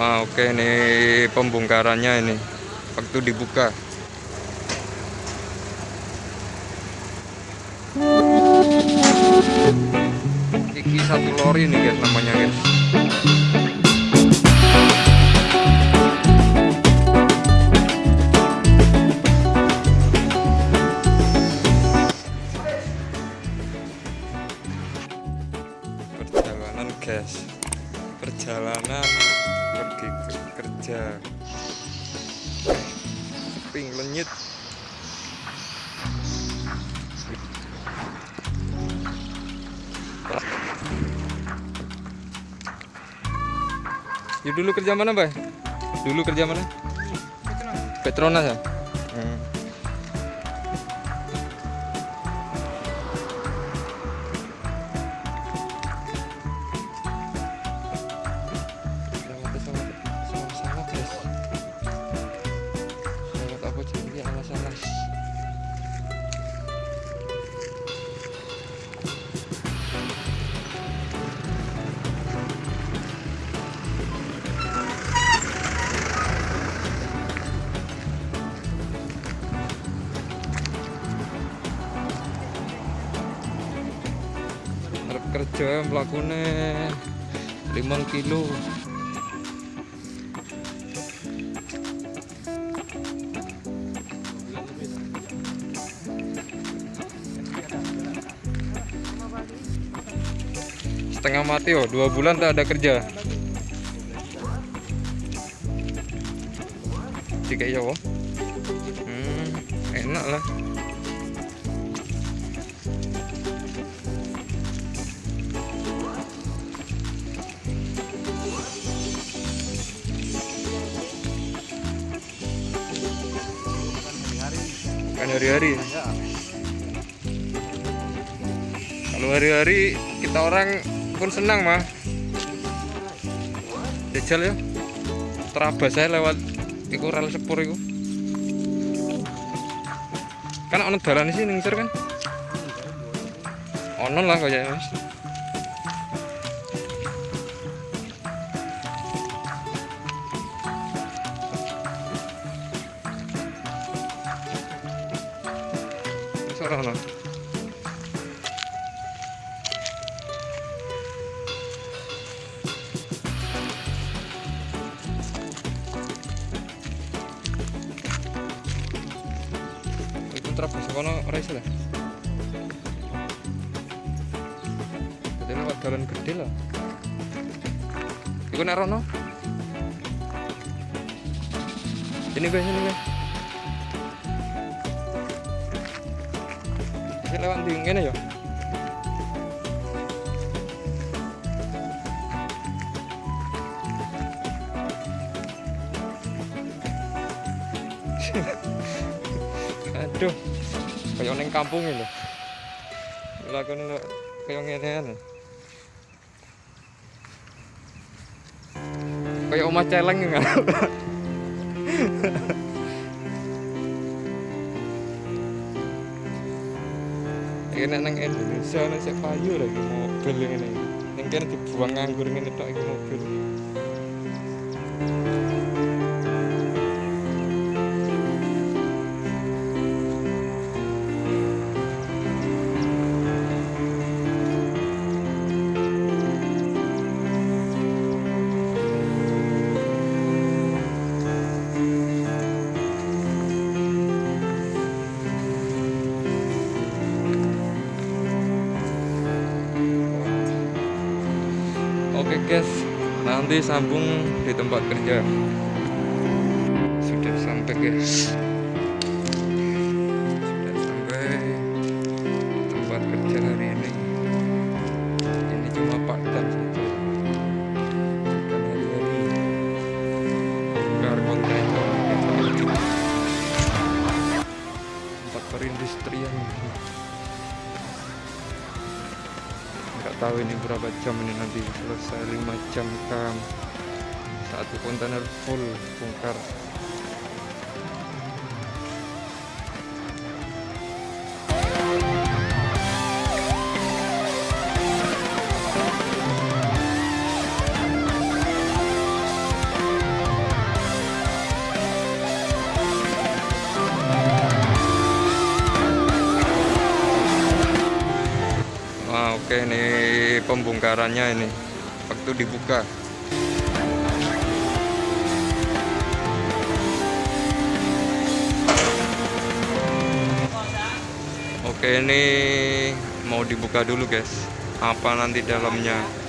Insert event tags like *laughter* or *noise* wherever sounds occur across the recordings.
Wah, oke ini pembongkarannya ini. Waktu dibuka. Iki satu lori nih guys namanya guys. Lenyit. Yuk dulu kerja mana, Bay? Dulu kerja mana? Petronas ya? Kerja mlakune 5 kilo. Setengah mati oh, dua bulan tak ada kerja. Tiga ya oh. Hmm, enak lah. Hari-hari. Kalau hari-hari kita orang pun senang mah. Jajal ya. Terabas saya lewat iku rel sepur iku. Kan ono dalan sih ning ngisor kan? Ono lah kayaknya. Ini guys, ini guys. Ini lewat di ngene ya. *laughs* Aduh. Kayak neng kampung ini. Lakone kayak kan. Kayak omah celeng enggak? *laughs* *laughs* Iki nek nang Indonesia nek sik payu lagi mobil ngene. Ning kene dibuang nganggur ngene tok iki mobil. Nanti sambung di tempat kerja. Sudah sampai guys. Jam ini nanti selesai 5 jam kam satu kontainer full bongkar pembongkarannya ini waktu dibuka. Oke, ini mau dibuka dulu, guys. Apa nanti dalamnya?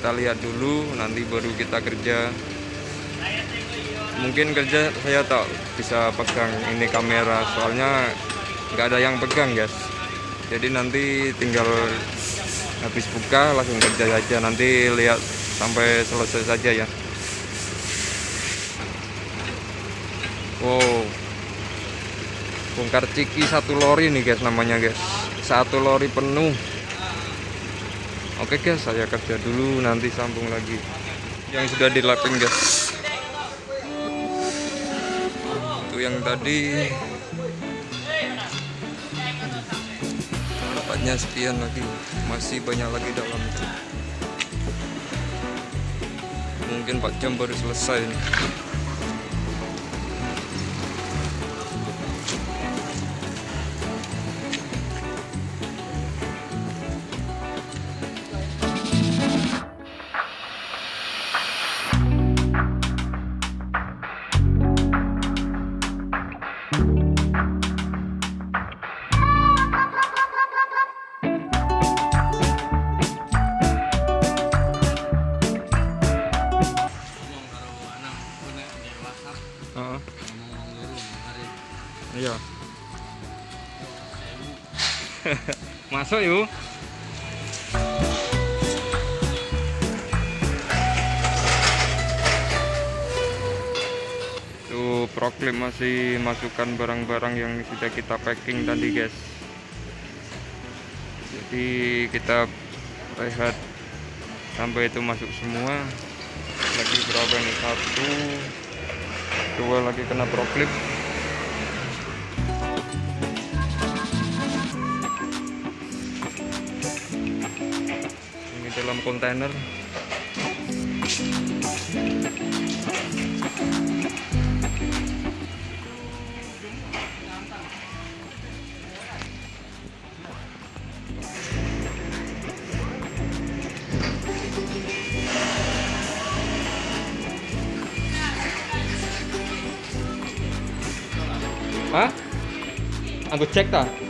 Kita lihat dulu nanti baru kita kerja. Mungkin kerja saya tak bisa pegang ini kamera soalnya nggak ada yang pegang guys. Jadi nanti tinggal habis buka langsung kerja saja nanti lihat sampai selesai saja ya. Wow. Bongkar ciki satu lori nih guys namanya guys. Satu lori penuh Oke guys, saya kerja dulu, nanti sambung lagi. Yang sudah dilapin guys. Itu yang tadi. Dapatnya sekian lagi, masih banyak lagi dalam. Mungkin 4 jam baru selesai. Nih. Iya. *laughs* Masuk yuk. Itu proklamasi masukkan barang-barang yang sudah kita packing tadi guys. Jadi kita rehat sampai itu masuk semua. Lagi berapa nih? Satu, dua lagi kena proklip. Ini dalam kontainer. Hah? Aku cek ta?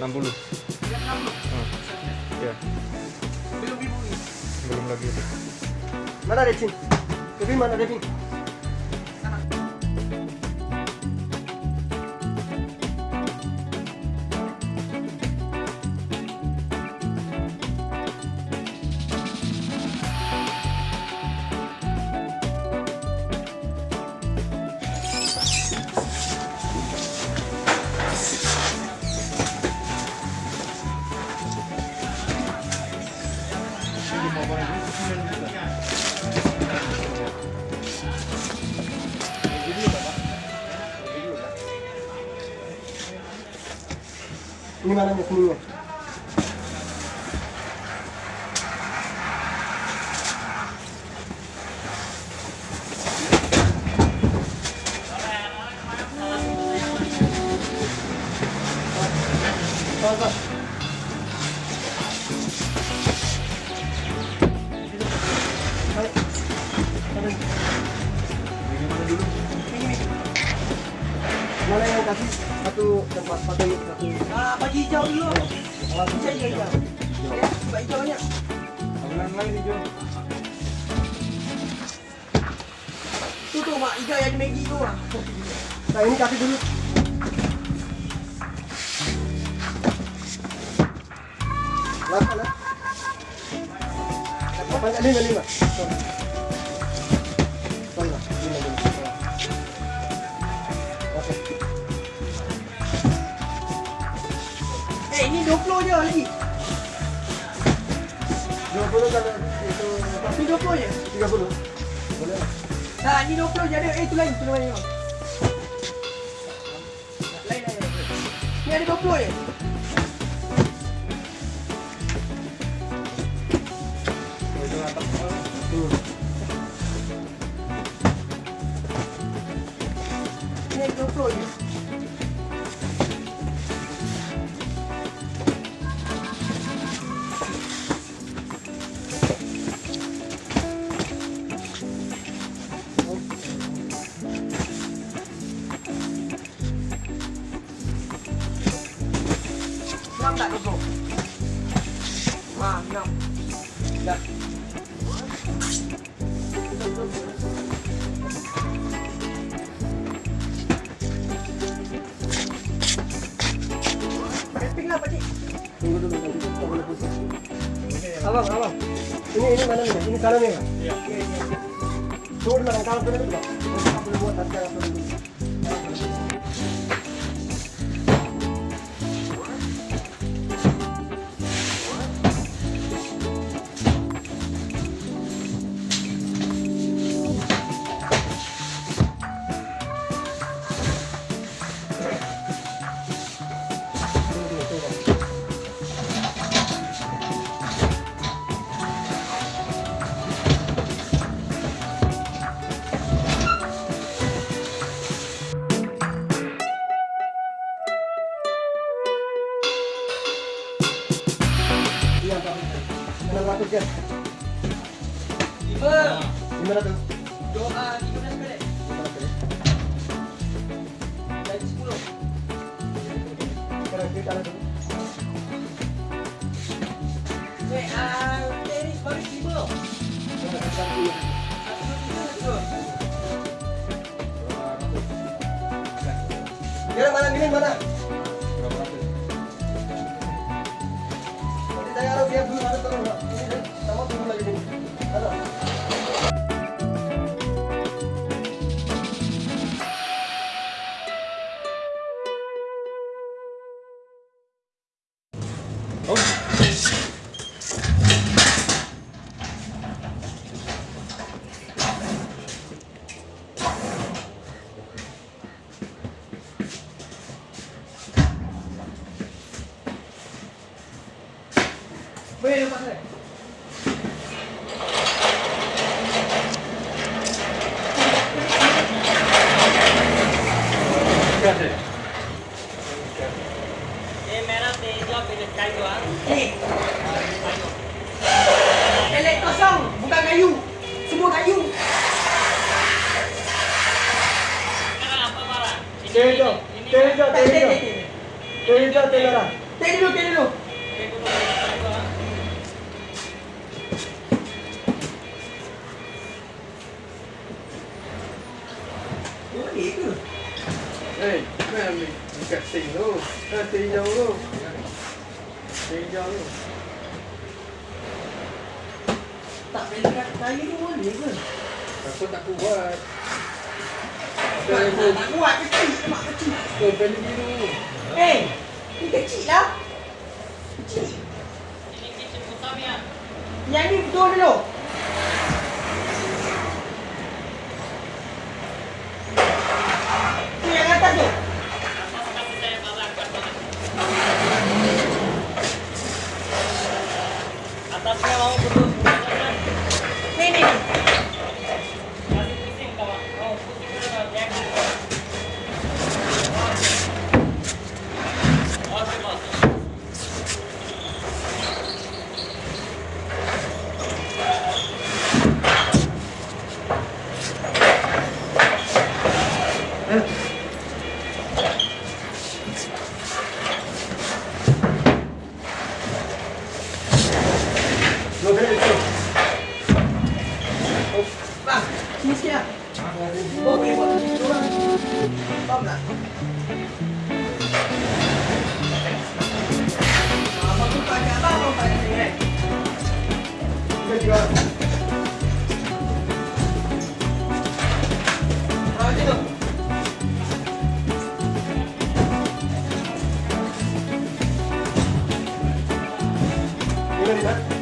350. 60 360. Ah, ya Belum ibu ini. belum lagi Mana Devin? Devin mana Devin? Ni balaños, ni Tu tu mak hijau yang di Maggi tu ah. Nah ini kasih dulu. Lah. Lapan lima lima. Sorry lah, lima. Eh, ini 20 je lagi. Ini 20 je. tiga puluh. Boleh lah. Nah, ini 20 je ada. Eh, tu lain, tu lain. Ni ada 20 je. Hmm. Enam tak 20? Ah, enam. Dah. Camping lah pakcik. Tunggu dulu. Abang, abang. Ini ini mana ni? Ini kanan ni? Okey, okey. Tunggu dulu kan kalau. Kita boleh buat nanti apa dulu. Sekarang kita ada dulu. Eh, ah, tenis baru lima. Sekarang kita ada dulu. Satu lima satu. Sekarang mana Tak boleh dekat kayu ah, tu boleh ke? Aku tak kuat. Kuat kecil, mak kecil. Biru. Eh, ni kecil lah. Kecil. ini utama ya Yang ni betul dulu. 네. 이건 잘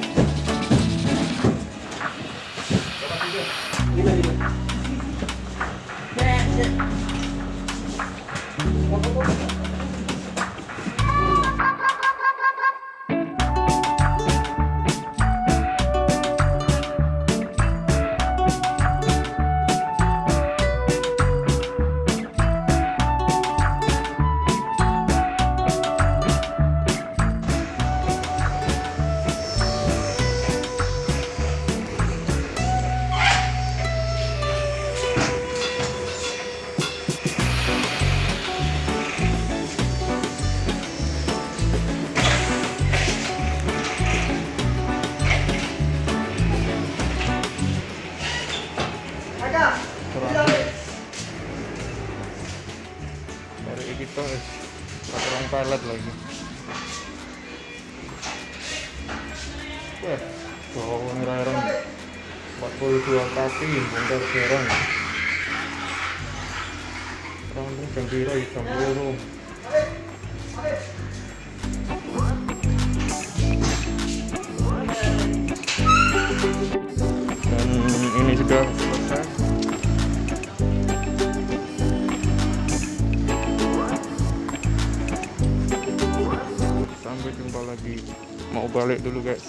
balik dulu guys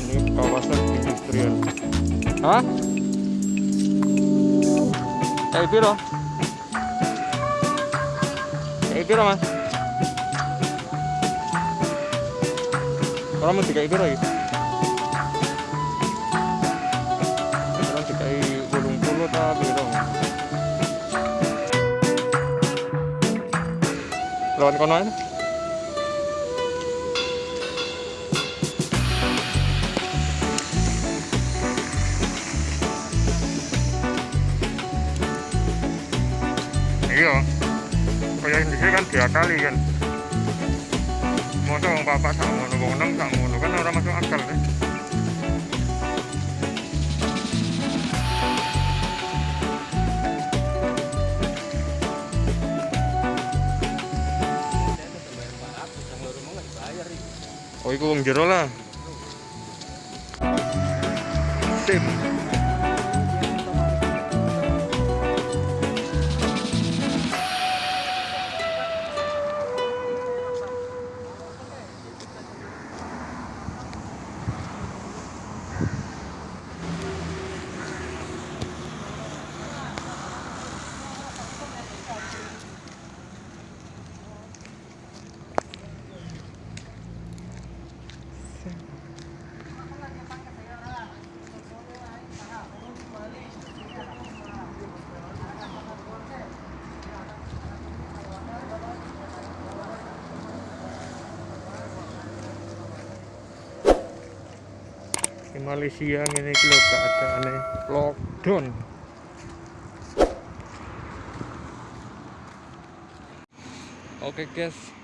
ini kawasan industrial hah? kayak piro? kayak piro mas? orang mau kayak piro gitu? Bolong puluh ta piro? Lawan kono ae. Iya. Kaya di sini kan dua kali kan. Masa bapak sak ngono, wong enam sak iku wong jero lah. Sip. Malaysia ini lho keadaannya lockdown. Oke guys